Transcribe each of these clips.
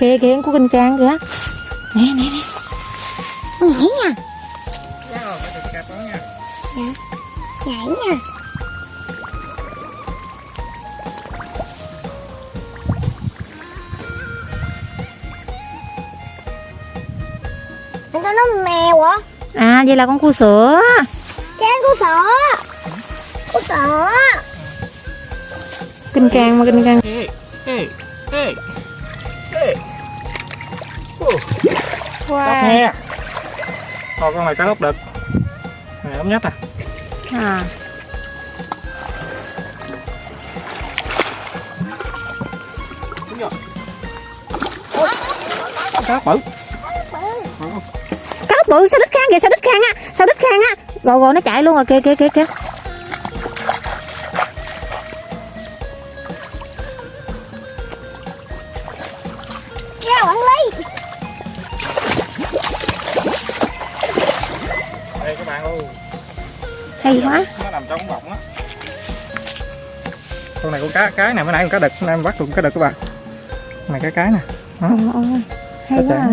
kìa kìa của kinh trang kìa. Nè nè nè. Con nhảy nha. Đó nha. Nhảy nha. Anh có nó mèo hả? à vậy là con cua sữa. Cha có sợ Có sợ kinh trang mà kinh trang Ê, ê, ê, Tóc nghe. Thôi con này cá lóc đực. Này ống nhất à. à. Cá bự. cá bự sao đít khang kìa sao đít khang á sao đít khang á rồi rồi nó chạy luôn rồi kìa kìa kìa kìa hay quá Nó nằm trong bọng á. Con này con cá cái này mới nãy con cá đực, em bắt được con cá đực các bạn. Này cái cái nè. Đó. Ồ, ồ, hay quá à.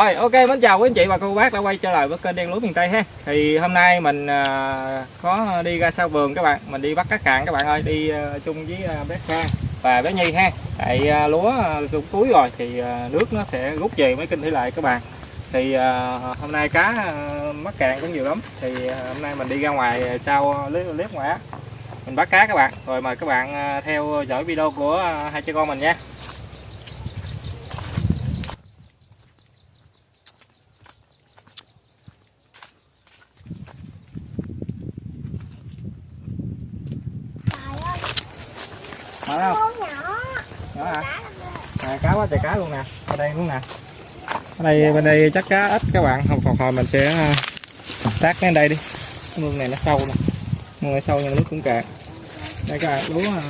Rồi ok mến chào quý anh chị và cô bác đã quay trở lại với kênh đen lúa miền Tây ha. Thì hôm nay mình à, có đi ra sau vườn các bạn Mình đi bắt cá cạn các bạn ơi Đi à, chung với à, bé Kha và bé Nhi ha. Tại à, lúa à, cũng cuối rồi thì à, nước nó sẽ rút về mấy kinh thủy lại các bạn. Thì à, hôm nay cá à, mắc cạn cũng nhiều lắm. Thì à, hôm nay mình đi ra ngoài sau clip, clip ngoài á Mình bắt cá các bạn. Rồi mời các bạn à, theo dõi video của à, hai cha con mình nha Mở không? Con nhỏ Đó hả? À, cá quá trời cá luôn nè. Ở đây luôn nè. Ở đây bên đây chắc cá ít các bạn. Không còn hồi mình sẽ à, tác đến đây đi. Cái mương này nó sâu nè. Mương này sâu nhưng nước cũng cạn. Đây các bạn lúa à,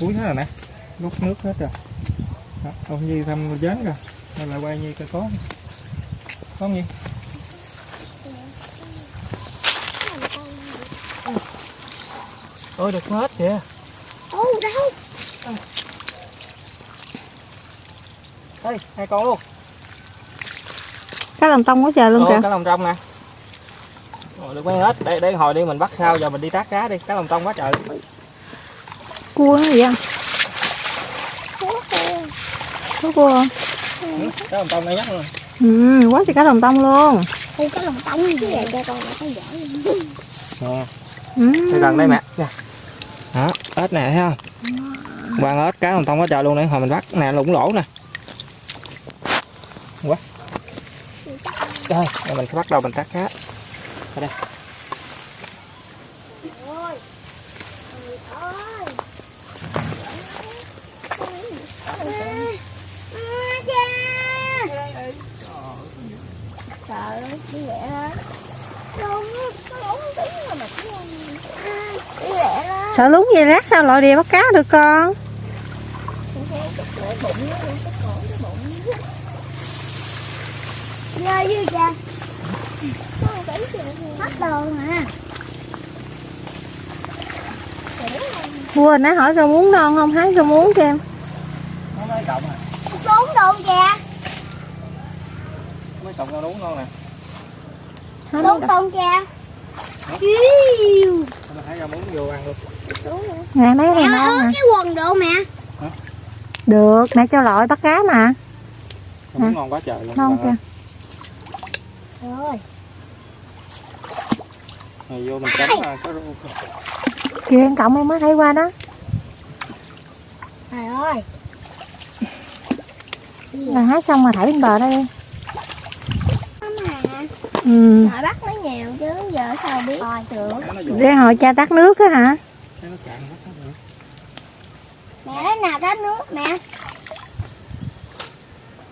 cuối hết rồi nè. Rút nước hết rồi. Đó, ông Nhi thăm dán rồi. Nên lại quay Nhi coi có không? có không Nhi? Ôi được hết kìa Ô đâu đây hai con luôn. Cá lòng tông quá trời luôn Ồ, kìa. cá lồng trong nè. Rồi, được mấy hết. Đây đây hồi đi mình bắt sao giờ mình đi tác cá đi. Cá lồng trong quá trời. Cua nó gì không có cua không? Ừ, cá lồng trong đây nhất luôn. Ừ quá trời cá lòng tông luôn. Ô cái lòng tông như vậy? Cho con nó giỏi nè ừ. đây gần đây mẹ. Nè. Đó ếch nè thấy không? Quăng ếch cá lồng trong quá trời luôn đấy hồi mình bắt nè lủng lỗ nè quá. Đây à, mình sẽ bắt đầu mình tắt cá ở đây đi lẹ sợ lúng vậy rác? Sao loại đìa bắt cá được con? bụng Nhờ dư cha Bắt đồ mà. Cua nãy hỏi rau muống non không? Hái rau muống cho em. Nó mấy cộng à Trốn đồ cha mấy cộng rau đúng ngon nè? Hái mấy tôm cha Chiêu thấy rau muống vô ăn luôn. Nè mấy Mẹ này ơi, ngon nè. cái quần độ mẹ. Được nãy cho loại bắt cá mà. Muống ngon quá trời luôn. Ngon kìa ơi. Rồi. Này vô mình chấm à, có rau kìa em cộng em mới thấy qua đó. Trời ơi. Là hái xong rồi thảy lên bờ đây. Đi Mà ừ. Nội bắt nó nhiều chứ giờ sao biết? Rồi vô để hồi cha tắt nước á hả? Mẹ lấy nào tát nước mẹ.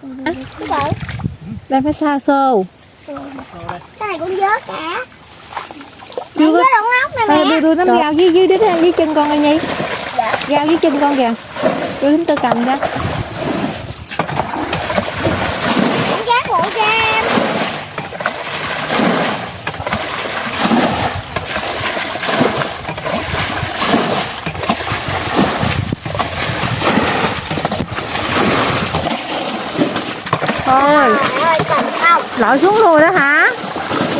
Gì? đây phải xa xô Cái này cũng vớt cả. Chưa có- đậu ngốc nè mẹ. đưa đưa nó vào dưới dưới đít dưới chân con rồi nhi. Vào dưới chân con kìa. Đưa chúng tôi cầm ra Cũng giác hộ cho em lội xuống luôn đó hả?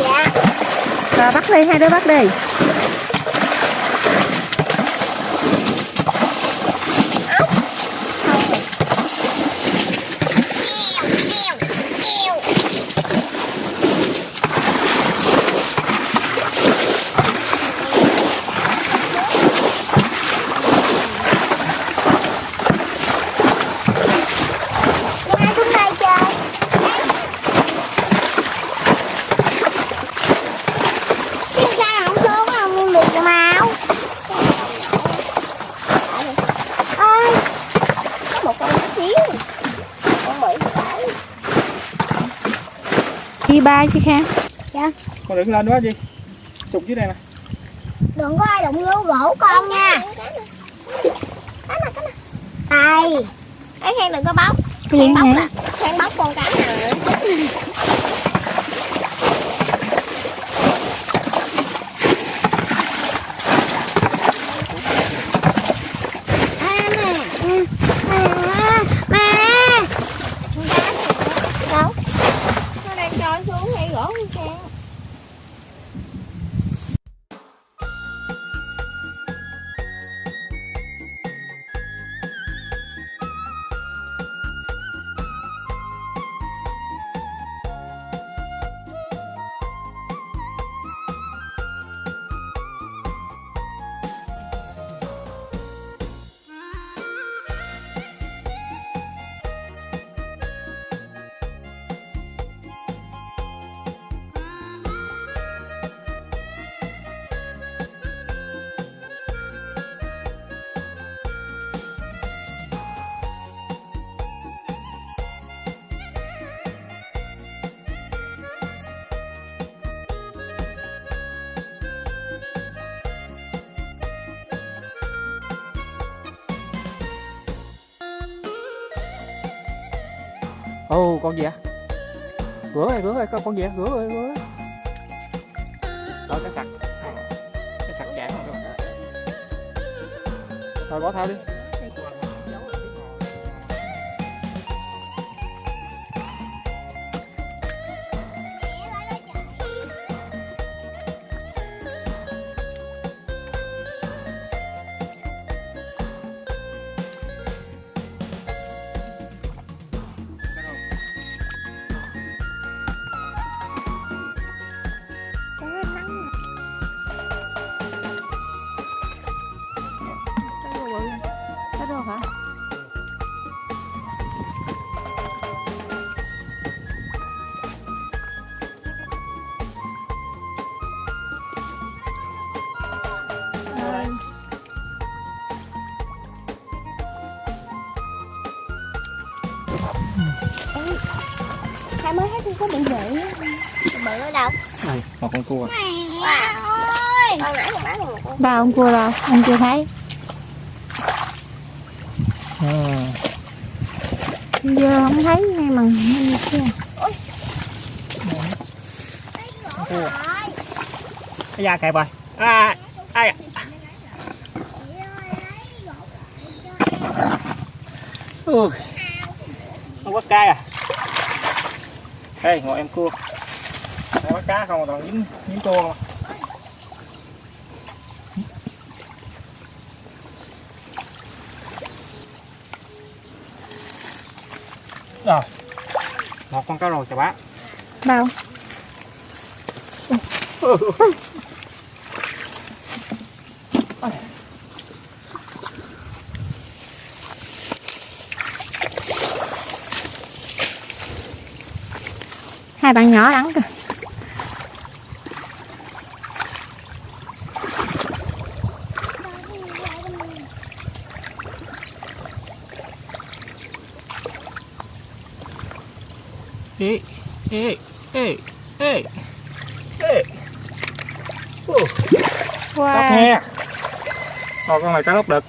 Dạ. Rồi bắt đi hai đứa bắt đi Đi hai xuống đây chơi Chứ sao không xuống không mua mì cho mau ơi có một con nhỏ xíu con bự phải đi ba chứ kha con đừng lên quá gì chụp dưới đây nè. Đừng có ai đụng vô gỗ con nha. Đây ấy khen đừng có bóc. Khen bóc là khen bóc con cá này ồ, con gì ạ rửa ơi rửa ơi con con gì ạ rửa ơi rửa ơi rồi cái sặc cái sặc chạm rồi. Rồi bỏ thao đi. Ở đâu? Đây một con cua. Wow ơi! Con nãy con bán một con ba ông cua đâu anh chưa thấy. À. giờ không thấy ngay mà kia. Cua. Cái da kẹp rồi. À, ai Ui. không có cay à? Đây ngồi em cua cá không toàn dính dính cua không à? rồi, một con cá rô chà bá bao. Hai bạn nhỏ lắm kìa. Ê ê ê ê ê Ồ, wow. Lóc nghe Ồ, con này cá lóc đực.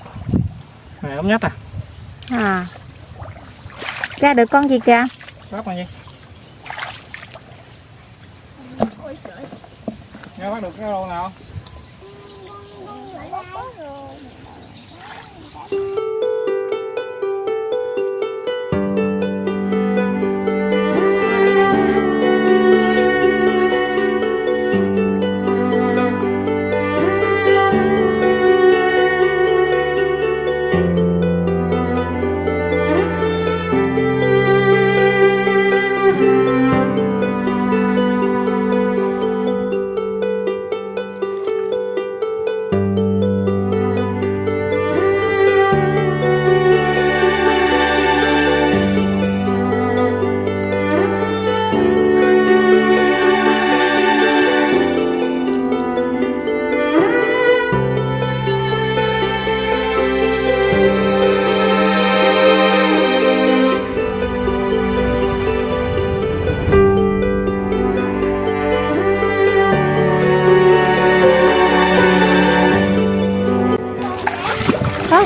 Này ống nhất à? À. Ra được con gì kìa? Lóc là gì nghe bắt được cái rô nào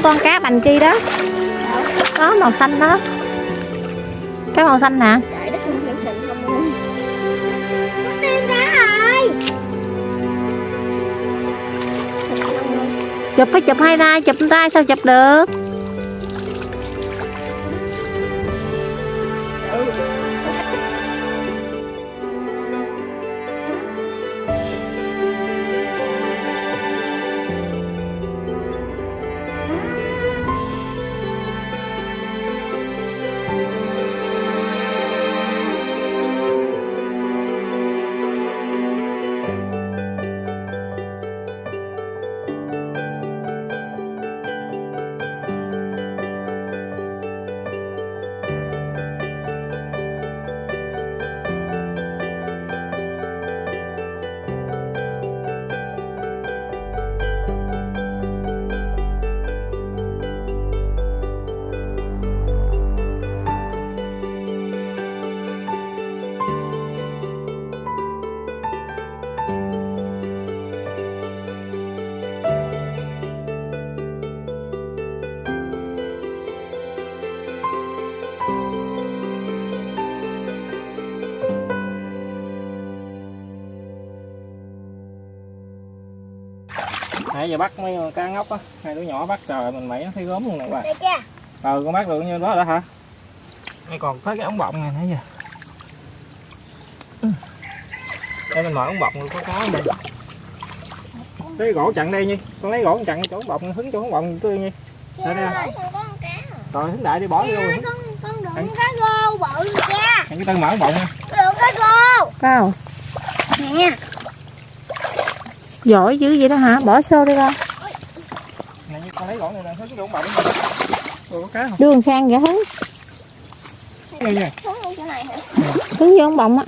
con cá bành kia đó. Đó màu xanh đó. Cái màu xanh nè. Trời đất xịn không Có chụp phải chụp hai tay chụp tay sao chụp được giờ bắt mấy con cá ngốc á hai đứa nhỏ bắt trời mình nó thấy gớm luôn nè các bạn. Đây kìa. Ờ con bắt được như đó đó hả? Đây còn thấy cái ống bọng này nãy giờ. Ừ. đây mình mở ống bọng rồi có cá không đây lấy gỗ chặn đây nhi con lấy gỗ chặn chỗ ống bọng hứng chỗ ống bọng tươi nhi. Đây, đây. Trời ơi, con cá rồi hứng đại đi bỏ vô rồi. con con đựng cá rô bự rồi cha cái tân mở ống bọng nha. Đựng cá rô Wow, nè giỏi dữ vậy đó hả? Bỏ xô đi con. này như con lấy gỗ này nè hứng chỗ ống bọng rồi có cá không Đưa Khang vậy hứng, hứng vô ông bọng á.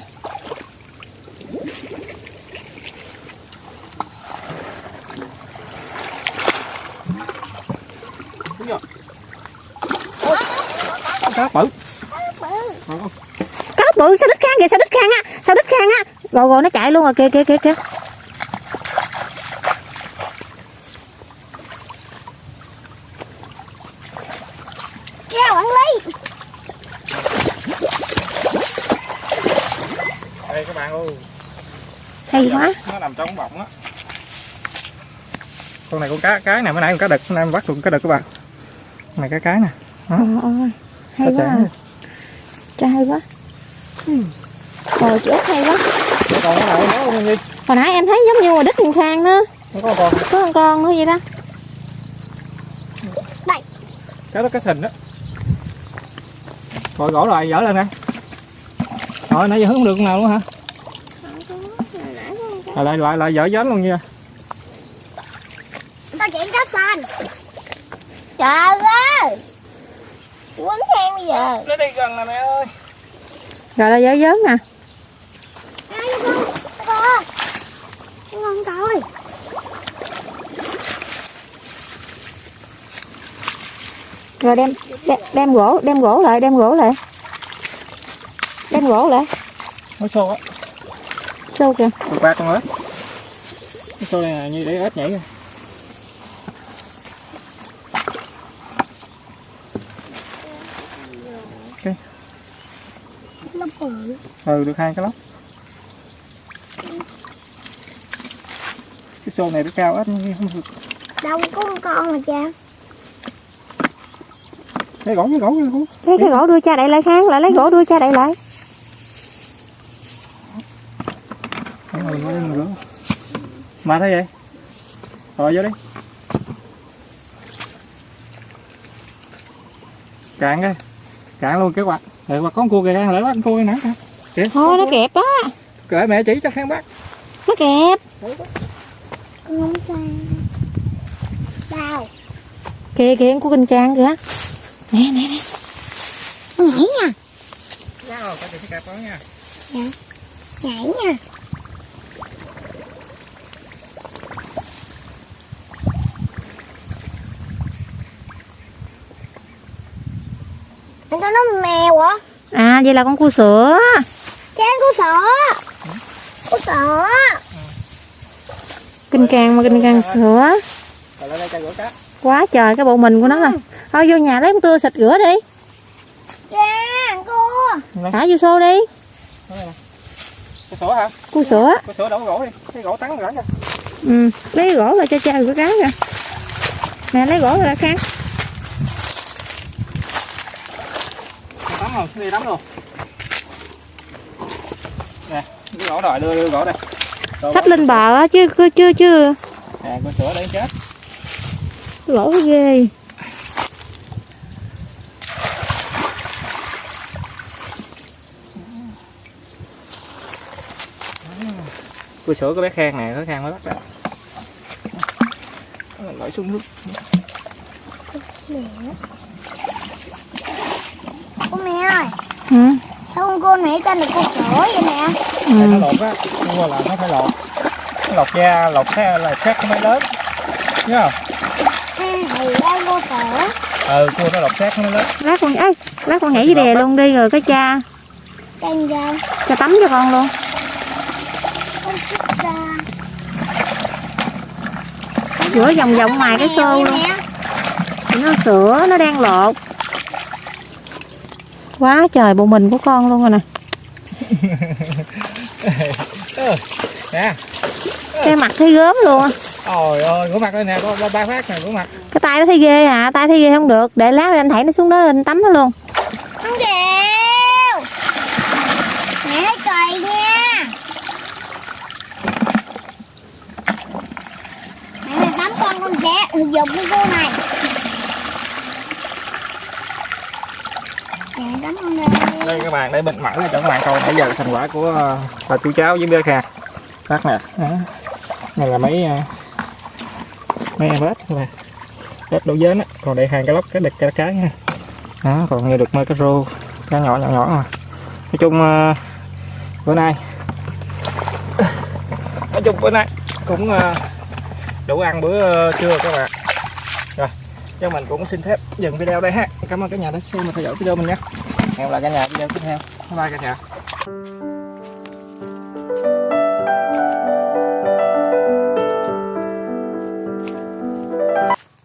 cá bự. Cá bự sao đít Khang kìa, sao đít Khang á, sao đít Khang á. Rồi rồi nó chạy luôn rồi kìa kìa kìa kìa. cha quản lý đây các bạn ơi Hay quá. nó nằm trong bọng á con này con cá cái này mới nãy con cá đực hôm nay em bắt được cá đực các bạn Con này cá cái nè ôi, hay quá. à. Cha hay quá. Ừ. Rồi chị Út hay quá. còn cái này nó gì Hồi nãy em thấy giống như ngoài đít con Khang đó. nó có con Có con con nữa vậy đó. cá đó cá sình đó rồi gỗ rồi dở lên đây rồi nãy giờ hướng được con nào luôn hả rồi lại lại lại dở dớn luôn nha. Tao chạy cá xanh trời ơi! Quấn khen bây giờ. Nó đi gần nè mẹ ơi. Rồi là dở dớn nè. Rồi đem, đem đem gỗ, đem gỗ lại, đem gỗ lại. Đem gỗ lại. nó xô á Sâu kìa. được ba con ếch. Xô đây nè như để ếch nhảy kìa bự ừ được hai cái lóc cái xô này nó cao ếch không được. Đâu có con con mà cha. Cái gỗ cái gỗ cái gỗ. Lấy cái gỗ đưa cha đậy lại Khang, lại lấy gỗ đưa cha đậy lại. Lên nữa. Mà thế vậy? Rồi vô đi. Cạn cái. Cạn luôn cái quạt. Rồi quạt con cua kìa, lại bắt con cua nè. Kìa. Thôi nó kẹp á, Kệ mẹ chỉ cho kháng bắt. nó kẹp. con không sao đâu Kìa kìa của kinh trang kìa. Nè nè nè. nó nhảy nha Wow, cái đó nha. nhảy nha anh ta nó mèo hả? À vậy là con cua sữa. cha có sợ có sợ Kinh càng mà kinh càng sữa. Rồi cho quá trời cái bộ mình của nó nè. Thôi vô nhà lấy con tưa xịt rửa đi. Cha, cô. thả vô xô đi. Cái sữa hả? Cua sữa. Cái sữa đổ gỗ đi. Cái gỗ tắn ra ừ. lấy gỗ là cho cha cái cá kìa. Nè lấy gỗ ra khăn rồi đi tắm luôn. Nè cái gỗ rồi đưa, đưa gỗ đây. Rồi xách gỗ- lên bờ á chứ chứ chứ chứ. Nè cái sữa để chết. Gỗ ghê. Cua sữa có bé khang nè có khang mới bắt ra lội xuống nước Cô mẹ ơi, ừ. sao con cô nãy tên là cô sữa vậy nè? Tại nó Ừ. lột á cua là nó phải lột. Nó lột da lột cái là khác nó mới lớn. Nhớ không? Ừ, thì đây cô sữa. ừ cua nó lột xác nó lớn. Lát con ấy lát con nhảy dưới đè luôn đi rồi cái cha. Tên ra, cha tắm cho con luôn. Rửa vòng vòng ngoài cái xô luôn. nó sữa nó đang lột quá trời bộ mình của con luôn rồi nè nè cái mặt thấy gớm luôn á. ôi ôi rửa mặt đây nè có ba ba phát nè rửa mặt cái tay nó thấy ghê à tay thấy ghê không được để lát anh thảy nó xuống đó lên tắm nó luôn Không chịu. Mẹ thấy cày nha. Mẹ này tắm con con sẽ thực dụng với cô này. Con đây. đây các bạn để bình mẫu này cho các bạn coi. Nãy giờ thành quả của ờ, bà chú cháu với bé kha Các nè. Này là mấy ờ, mấy em ếch các bạn. Ếch đổ dến á. Còn đây hàng cái lóc cái đực cái cái nha. Đó, còn nghe được mấy cái rô, cá nhỏ nhỏ nhỏ mà nói chung ờ, bữa nay, nói chung bữa nay cũng đủ ăn bữa trưa các bạn cho mình cũng xin phép dừng video đây ha. Cảm ơn cả nhà đã xem và theo dõi video mình nha. Hẹn gặp lại cả nhà video tiếp theo. Bye bye cả nhà